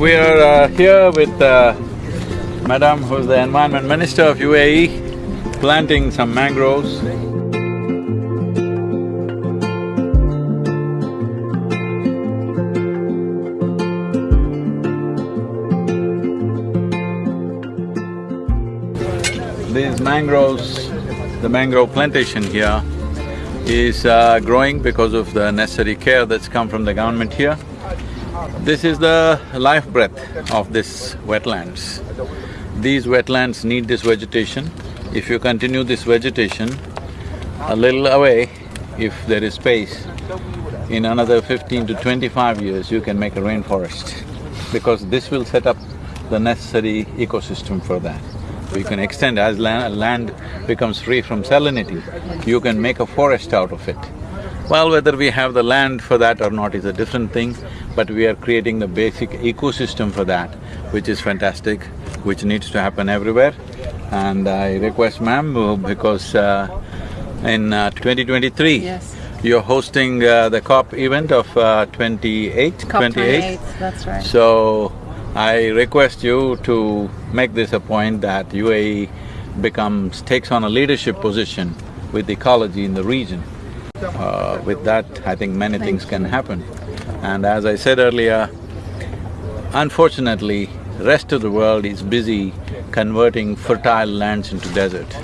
We are uh, here with uh, Madam, who's the Environment Minister of UAE, planting some mangroves. These mangroves, the mangrove plantation here is uh, growing because of the necessary care that's come from the government here. This is the life breath of this wetlands. These wetlands need this vegetation. If you continue this vegetation a little away, if there is space, in another fifteen to twenty-five years, you can make a rainforest because this will set up the necessary ecosystem for that. You can extend as land, land becomes free from salinity, you can make a forest out of it. Well, whether we have the land for that or not is a different thing, but we are creating the basic ecosystem for that, which is fantastic, which needs to happen everywhere. And I request ma'am, because uh, in uh, 2023, Yes. you're hosting uh, the COP event of uh, 28, COP 28, that's right. so, I request you to make this a point that UAE becomes… takes on a leadership position with ecology in the region. Uh, with that, I think many things can happen. And as I said earlier, unfortunately, rest of the world is busy converting fertile lands into desert.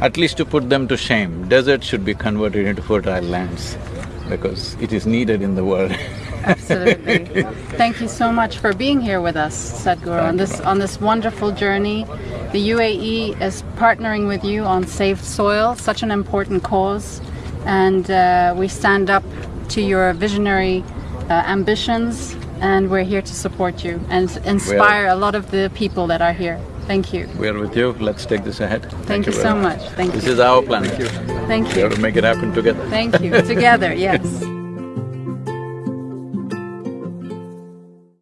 At least to put them to shame, desert should be converted into fertile lands because it is needed in the world Absolutely. Thank you so much for being here with us, Sadhguru, on this on this wonderful journey. The UAE is partnering with you on Save Soil, such an important cause, and uh, we stand up to your visionary uh, ambitions, and we're here to support you and inspire a lot of the people that are here. Thank you. We are with you, let's take this ahead. Thank, you, very so much. Thank This you. This is our planet. Thank We you. We have to make it happen together. Thank you. Together, yes.